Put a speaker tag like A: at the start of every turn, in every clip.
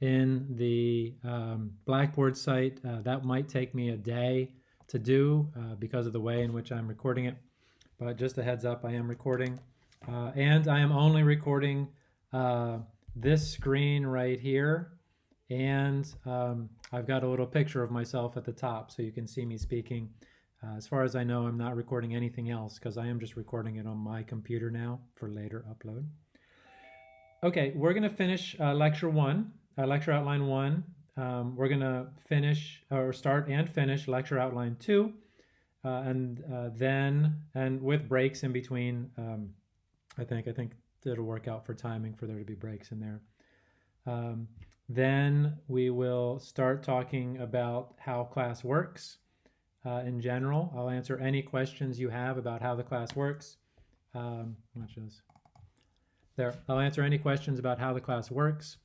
A: in the um, Blackboard site. Uh, that might take me a day to do uh, because of the way in which I'm recording it. But just a heads up, I am recording. Uh, and I am only recording uh, this screen right here. And um, I've got a little picture of myself at the top so you can see me speaking. Uh, as far as I know, I'm not recording anything else because I am just recording it on my computer now for later upload. Okay, we're going to finish uh, lecture one, uh, lecture outline one. Um, we're going to finish or start and finish lecture outline two. Uh, and uh, then, and with breaks in between, um, I think, I think it'll work out for timing for there to be breaks in there. Um, then we will start talking about how class works uh, in general. I'll answer any questions you have about how the class works. Um, watch. There, I'll answer any questions about how the class works.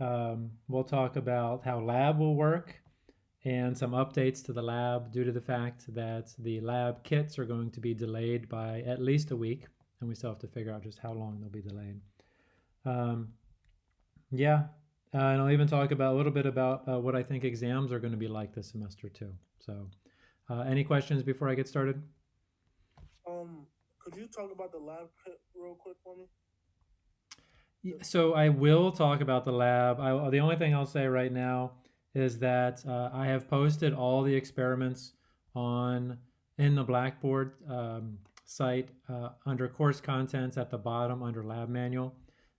A: Um, we'll talk about how lab will work and some updates to the lab due to the fact that the lab kits are going to be delayed by at least a week and we still have to figure out just how long they'll be delayed. Um, yeah, uh, and I'll even talk about a little bit about uh, what I think exams are going to be like this semester too. So uh, any questions before I get started?
B: Um, could you talk about the lab kit real quick for me?
A: So I will talk about the lab. I, the only thing I'll say right now is that uh, I have posted all the experiments on in the Blackboard um, site uh, under course contents at the bottom under lab manual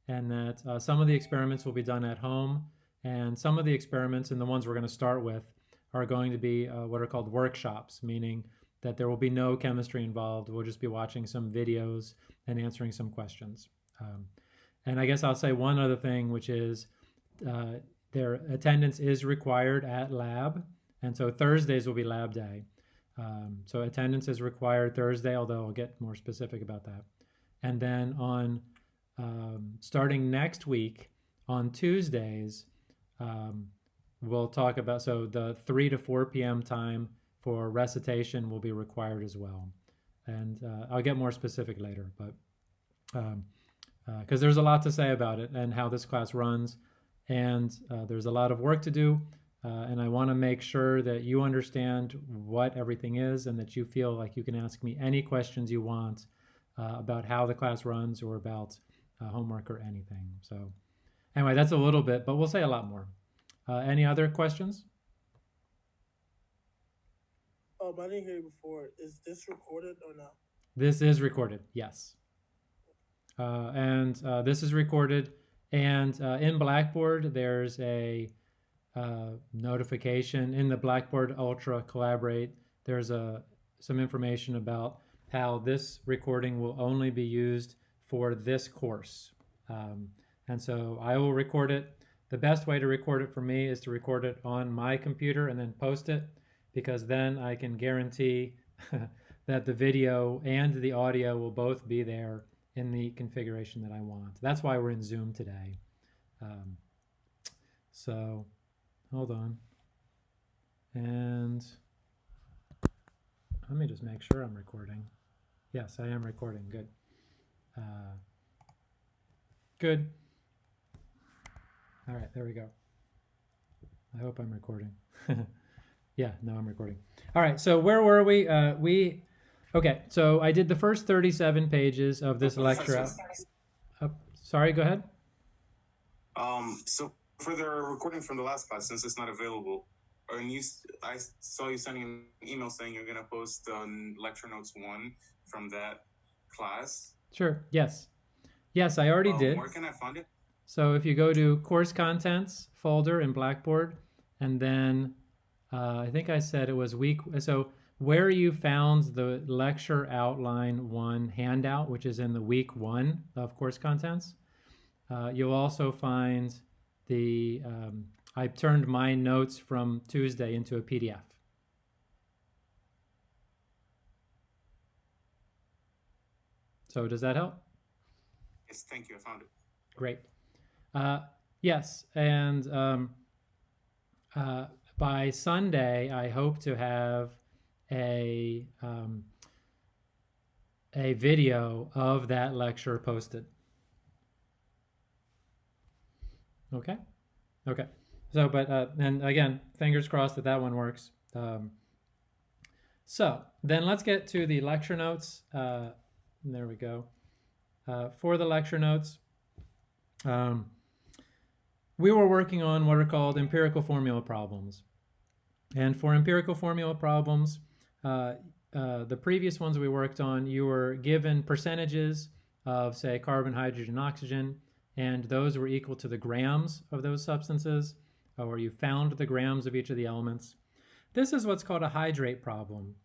A: and that uh, some of the experiments will be done at home and some of the experiments and the ones we're going to start with are going to be uh, what are called workshops meaning that there will be no chemistry involved we'll just be watching some videos and answering some questions um, and I guess I'll say one other thing which is uh, their attendance is required at lab and so Thursdays will be lab day um, so attendance is required Thursday, although I'll get more specific about that. And then on um, starting next week on Tuesdays, um, we'll talk about, so the 3 to 4 p.m. time for recitation will be required as well. And uh, I'll get more specific later, but because uh, there's a lot to say about it and how this class runs. And uh, there's a lot of work to do. Uh, and I want to make sure that you understand what everything is and that you feel like you can ask me any questions you want uh, about how the class runs or about uh, homework or anything. So anyway, that's a little bit, but we'll say a lot more. Uh, any other questions?
B: Um, I didn't hear you before. Is this recorded or not?
A: This is recorded, yes. Uh, and uh, this is recorded. And in Blackboard, there's a uh, notification in the Blackboard Ultra Collaborate. There's a some information about how this recording will only be used for this course. Um, and so I will record it. The best way to record it for me is to record it on my computer and then post it because then I can guarantee that the video and the audio will both be there in the configuration that I want. That's why we're in Zoom today. Um, so hold on. And let me just make sure I'm recording. Yes, I am recording. Good. Uh, good. All right, there we go. I hope I'm recording. yeah, no, I'm recording. All right, so where were we? Uh, we, okay, so I did the first 37 pages of this lecture. Uh, sorry, go ahead.
C: Um, so for the recording from the last class, since it's not available, and you, I saw you sending an email saying you're gonna post um, lecture notes one from that class.
A: Sure. Yes. Yes, I already
C: um,
A: did.
C: Where can I find it?
A: So if you go to course contents folder in Blackboard, and then uh, I think I said it was week. So where you found the lecture outline one handout, which is in the week one of course contents, uh, you'll also find the um, I turned my notes from Tuesday into a PDF. So does that help?
C: Yes, thank you. I found it.
A: Great. Uh, yes, and um, uh, by Sunday, I hope to have a um, a video of that lecture posted. Okay. Okay. So, but, uh, and again, fingers crossed that that one works. Um, so then let's get to the lecture notes. Uh, there we go. Uh, for the lecture notes, um, we were working on what are called empirical formula problems. And for empirical formula problems, uh, uh, the previous ones we worked on, you were given percentages of, say, carbon, hydrogen, oxygen, and those were equal to the grams of those substances, or you found the grams of each of the elements. This is what's called a hydrate problem.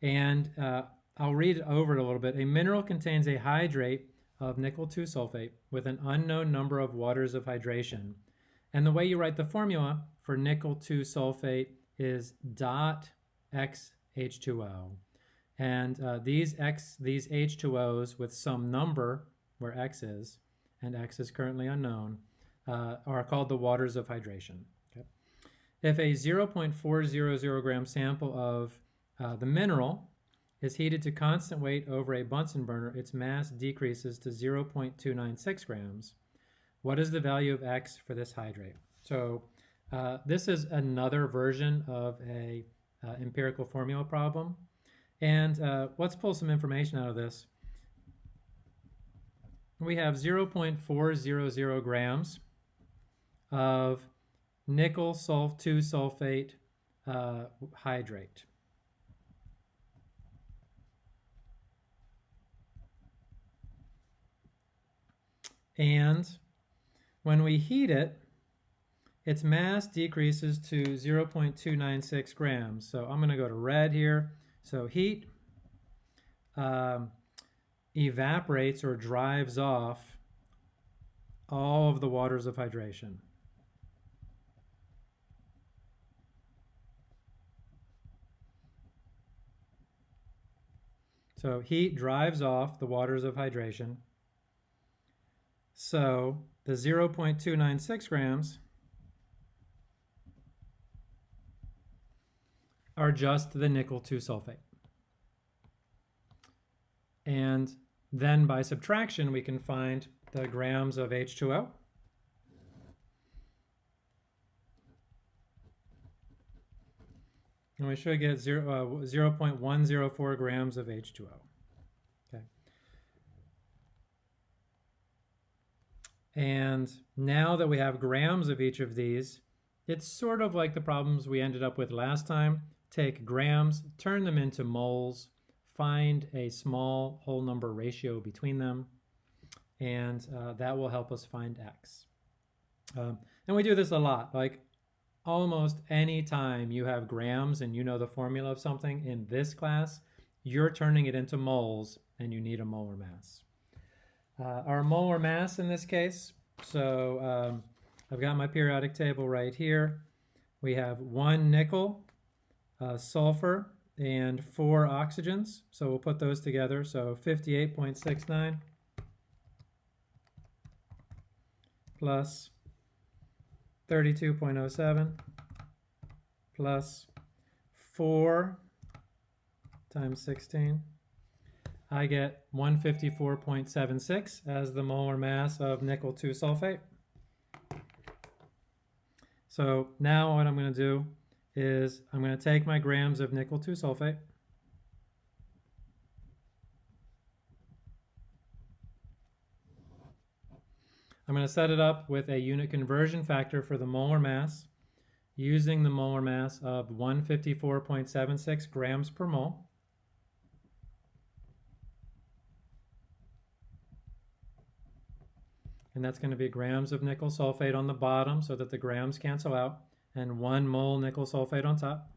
A: And uh, I'll read over it a little bit. A mineral contains a hydrate of nickel 2 sulfate with an unknown number of waters of hydration. And the way you write the formula for nickel 2 sulfate is dot X H2O. And uh, these X, these H2Os with some number where X is, and X is currently unknown, uh, are called the waters of hydration. Okay. If a 0.400 gram sample of uh, the mineral is heated to constant weight over a Bunsen burner, its mass decreases to 0.296 grams. What is the value of X for this hydrate? So uh, this is another version of a uh, empirical formula problem. And uh, let's pull some information out of this. We have 0.400 grams of nickel sulf 2 sulfate uh, hydrate. And when we heat it, its mass decreases to 0.296 grams. So I'm going to go to red here. So heat um, evaporates or drives off all of the waters of hydration. So heat drives off the waters of hydration. So the 0.296 grams are just the nickel 2 sulfate. And then by subtraction, we can find the grams of H2O. And we should get 0, uh, 0 0.104 grams of H2O. Okay. And now that we have grams of each of these, it's sort of like the problems we ended up with last time. Take grams, turn them into moles, find a small whole number ratio between them, and uh, that will help us find x. Um, and we do this a lot, like almost any time you have grams and you know the formula of something in this class, you're turning it into moles and you need a molar mass. Uh, our molar mass in this case, so um, I've got my periodic table right here. We have one nickel, uh, sulfur, and four oxygens. So we'll put those together. So 58.69 plus 32.07 plus 4 times 16. I get 154.76 as the molar mass of nickel 2 sulfate. So now what I'm going to do is I'm going to take my grams of nickel 2 sulfate I'm going to set it up with a unit conversion factor for the molar mass using the molar mass of 154.76 grams per mole. And that's going to be grams of nickel sulfate on the bottom so that the grams cancel out and one mole nickel sulfate on top.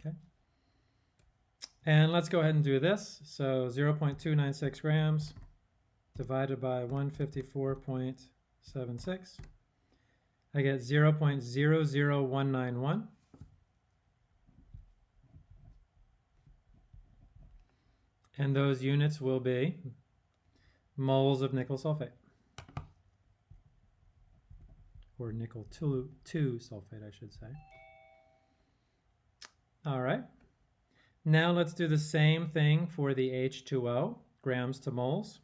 A: Okay. And let's go ahead and do this. So 0.296 grams divided by 154.76. I get 0.00191. And those units will be moles of nickel sulfate or nickel 2, two sulfate, I should say. All right. Now let's do the same thing for the H2O, grams to moles.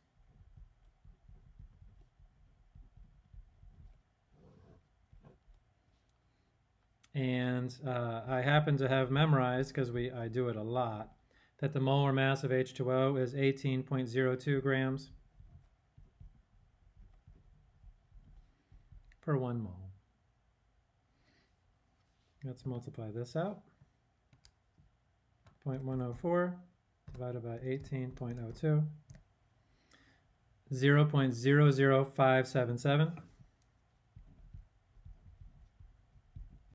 A: And uh, I happen to have memorized, because we I do it a lot, that the molar mass of H2O is 18.02 grams. Per one mole. Let's multiply this out. 0.104 divided by 18.02. 0.00577